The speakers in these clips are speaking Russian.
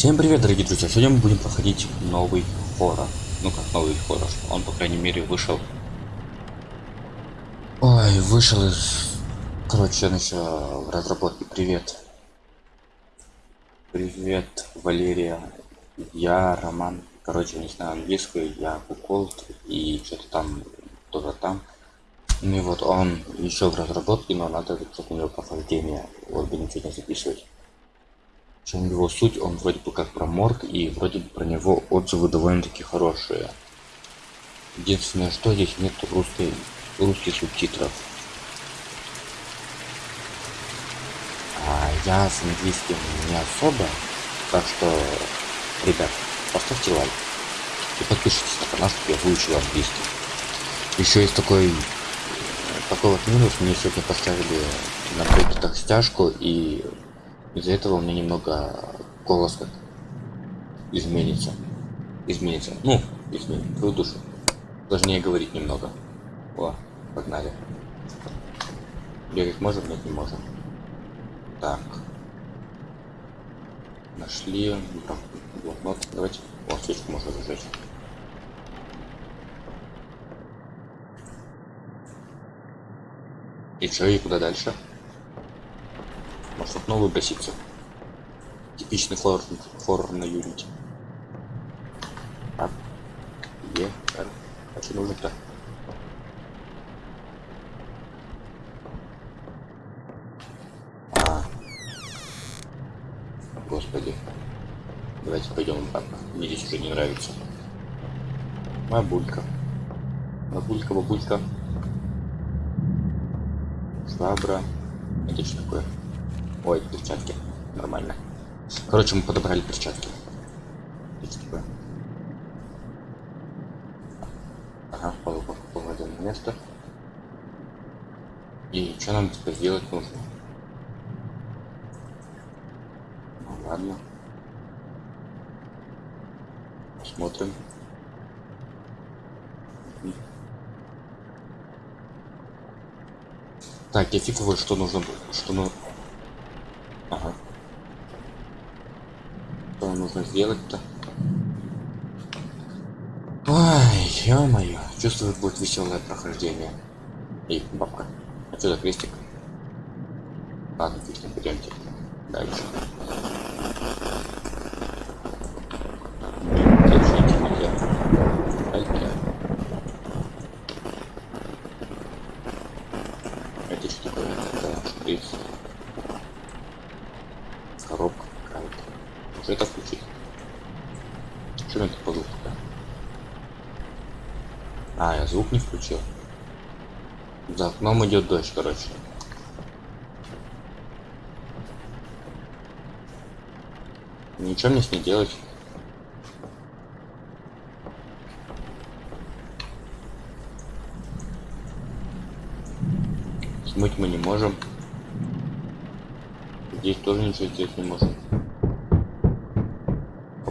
Всем привет, дорогие друзья! Сегодня мы будем проходить новый хоррор. Ну как новый хоррор. Он, по крайней мере, вышел. Ой, вышел из... Короче, он еще в разработке. Привет. Привет, Валерия. Я Роман. Короче, не знаю английский, я Куколд и что-то там, тоже там. Ну и вот он еще в разработке, но надо у него прохождение. Вот будем сегодня записывать чем его суть, он вроде бы как про морг, и вроде бы про него отзывы довольно-таки хорошие. Единственное, что здесь нет русской, русских субтитров. А я с английским не особо, так что, ребят, поставьте лайк и подпишитесь на канал, чтобы я выучил английский. Еще есть такой такой вот минус, мне сегодня поставили на так стяжку и из-за этого у меня немного голос изменится. Изменится. Ну, изменит твою душу. Сложнее говорить немного. О, погнали. Бегать можем? Нет, не можем. Так. Нашли. Блокнот. Давайте. О, свечку можно зажечь. И что, и куда дальше? Может окно выброситься. Типичный хоррор, хоррор на юнити. Так. Е, Р. А что нужно-то? А. Господи. Давайте пойдем обратно. Мне здесь уже не нравится. Бабулька. Бабулька, бабулька. Швабра. Это что такое? Ой, перчатки. Нормально. Короче, мы подобрали перчатки. Ага, половое место. И что нам теперь сделать нужно? Ну ладно. Смотрим. Так, я фиг что нужно, что ну, Ага. Что нужно сделать-то? Ой, ё-моё. Чувствую, будет веселое прохождение. Эй, бабка. А что за крестик? Ладно, фиг пойдемте. Дальше. Звук не включил. За окном идет дождь, короче. Ничего мне с ней делать. Смыть мы не можем. Здесь тоже ничего сделать не можем.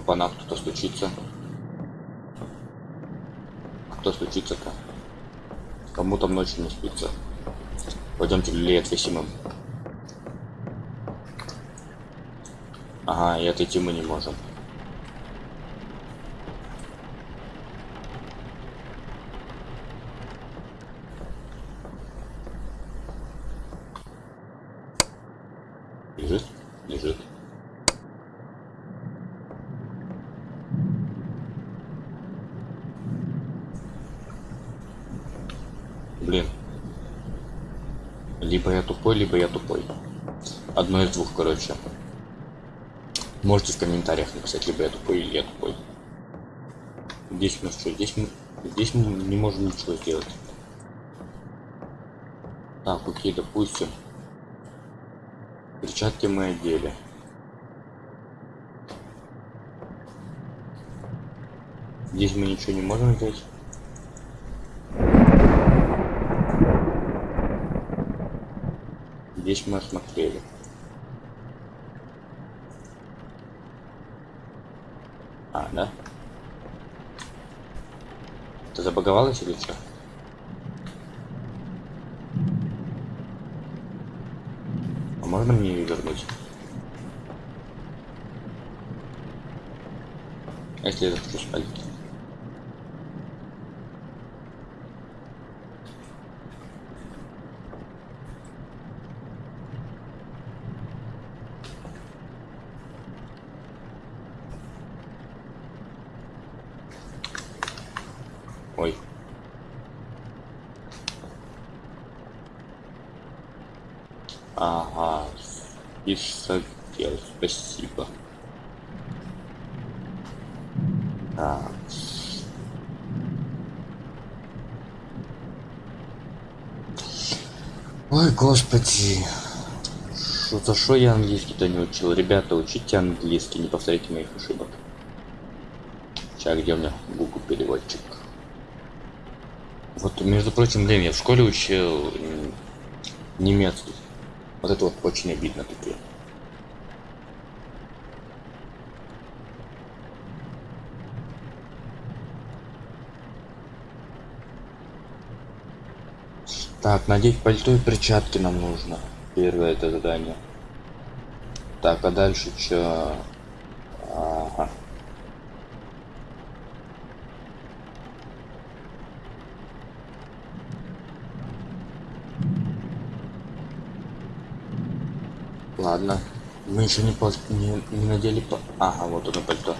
По нас кто-то стучится кто стучится-то? Кому там ночью не спится? Пойдемте люлей отвесим им. Ага, и отойти мы не можем. Блин. Либо я тупой, либо я тупой. Одно из двух, короче. Можете в комментариях написать, либо я тупой, или я тупой. Здесь нас что? Здесь мы, здесь мы не можем ничего сделать. Так, окей, допустим. Перчатки мы одели. Здесь мы ничего не можем сделать. Здесь мы осмотрели. А, да? Ты забаговалась или что? А можно мне ее вернуть? А если я захочу спать? Ой. Ага. И согрел. Спасибо. Так. Ой, господи. Что за что я английский-то не учил? Ребята, учите английский, не повторяйте моих ошибок. Сейчас, где у меня Google переводчик? Вот, между прочим, блин, я в школе учил немецкий. Вот это вот очень обидно такие. Так, надеть пальто и перчатки нам нужно. Первое это задание. Так, а дальше что? Ладно. Мы еще не, пос... не, не надели по... Ага, вот оно пальто.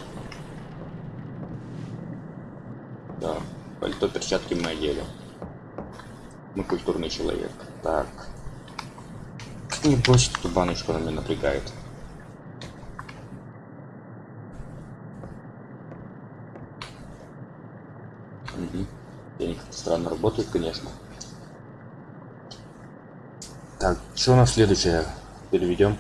Да, пальто, перчатки мы одели. Мы культурный человек. Так. Как не бросить эту баночку, она меня напрягает. Угу. Денег странно работает, конечно. Так, что у нас следующее? Переведем.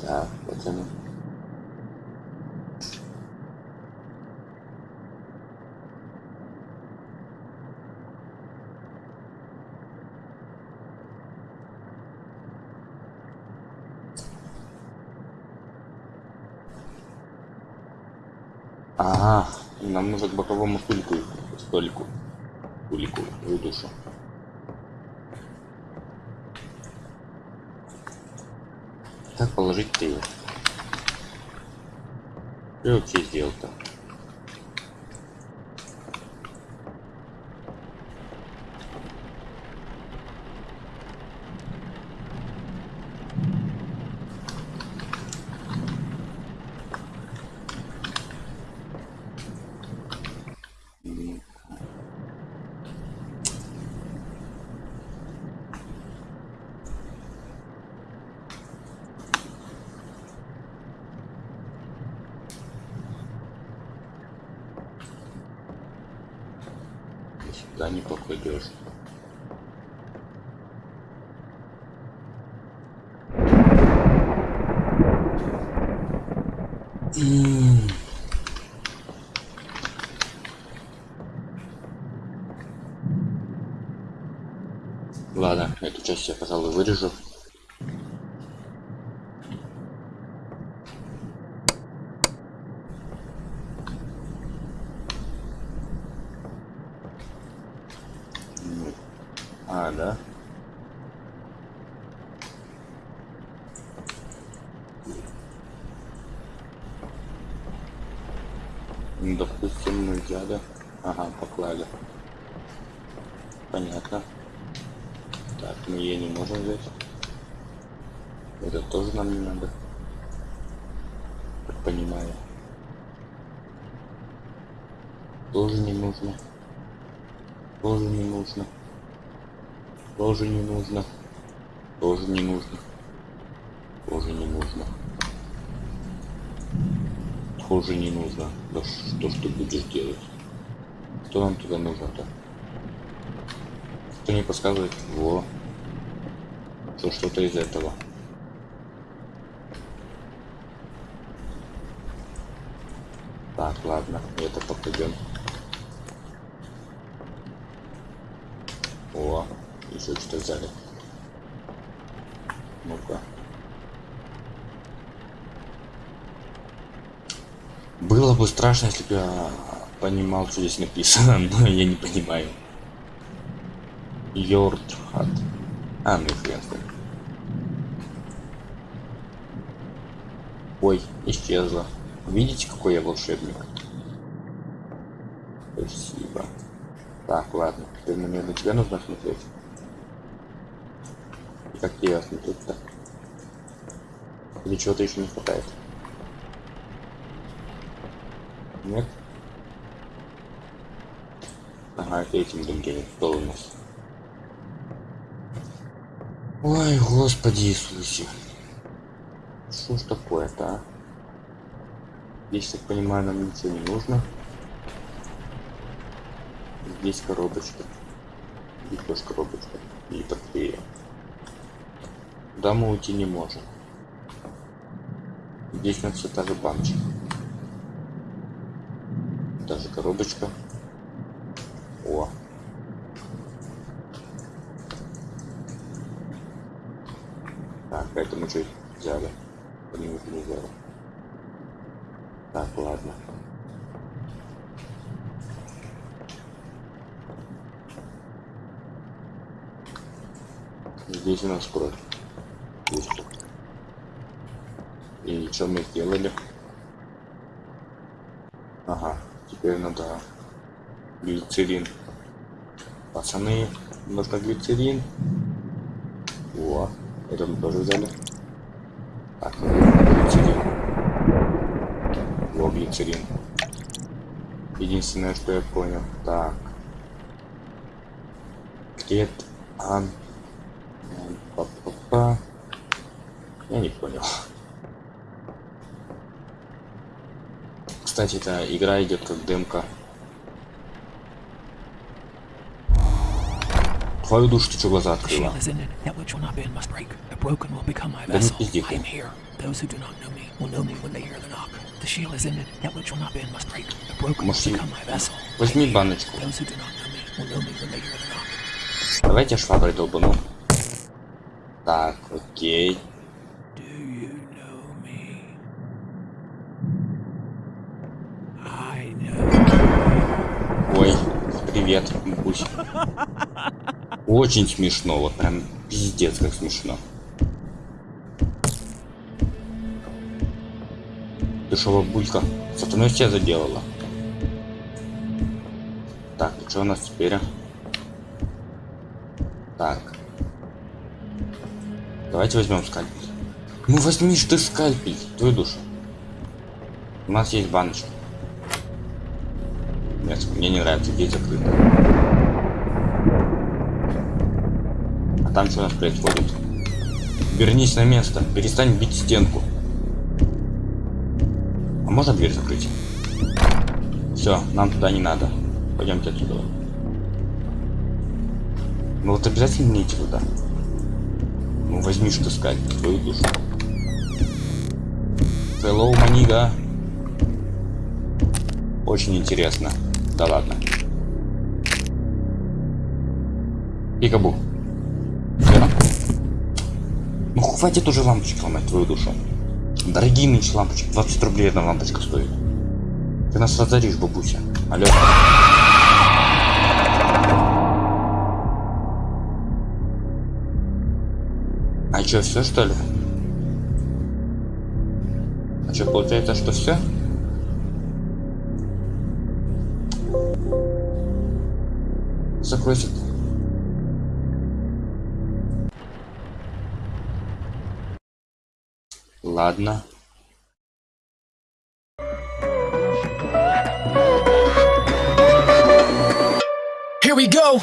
Так, потяну. Ага, нам нужно к боковому столику, столику, столику, в душу. Как положить-то его? Что я сделал-то? Сюда не покладешь. М. Ладно, эту часть я, пожалуй, вырежу. М. А, да? Ну, допустим, мы взяли. Ага, поклали. Понятно. Так, мы ее не можем взять. Это тоже нам не надо. Как понимаю. Тоже не нужно. Тоже не нужно. Тоже не нужно. Тоже не нужно. Тоже не нужно. Тоже не нужно. Да что ж ты будешь делать? Что нам туда нужно-то? Кто не подсказывает? Во. То что-то из этого. Так, ладно, это попадем. О, еще что-то взяли. Ну-ка. Было бы страшно, если бы я понимал, что здесь написано, но я не понимаю. Йордхат. А, ну хрен. Ой, исчезла. Видите, какой я волшебник? Спасибо. Так, ладно. Теперь мне на тебя нужно смотреть. Как тебе смотреть-то? Или чего-то еще не хватает? Нет? Ага, это этим рентгеном. Что у нас? Ой, Господи Иисусе. Что ж такое-то, а? Здесь, так понимаю, нам ничего не нужно. Здесь коробочка. И тоже коробочка. И батарея. Да мы уйти не можем. Здесь у нас все та же баночка. Коробочка. О. Так, поэтому что взяли? Нужно не взяли. Так, ладно. Здесь у нас кровь. И что мы сделали? Ага, теперь надо глицерин. Пацаны, нужно глицерин. О, это мы тоже взяли. Так, глицерин. Во, глицерин. Единственное, что я понял. Так. Крет ан. Я не понял. Кстати, эта игра идет как демка. Твою душу, ты что глаза открыла? Да не пизди. Может, возьми баночку. Давайте шваброй долбану. Так, окей. Привет, Бусь. Очень смешно, вот прям пиздец как смешно. Ты шо, бабулька, сатаной тебя заделала? Так, что у нас теперь? а? Так. Давайте возьмем скальпель. Ну возьми ты скальпель, твою душу. У нас есть баночка. Нет, мне не нравится, здесь закрыто. А там что у нас происходит? Вернись на место, перестань бить стенку. А можно дверь закрыть? Все, нам туда не надо. Пойдемте отсюда. Ну вот обязательно не идти туда. Ну возьми что сказать, твою душу. Hello, манига. Очень интересно. Да ладно. Пикабу. Всё. Ну хватит уже лампочки ломать твою душу. Дорогие нынче лампочки. 20 рублей одна лампочка стоит. Ты нас разоришь, бабуся. Алло. А чё, все что ли? А чё, получается, что все? Закройся. Ладно. Here we go.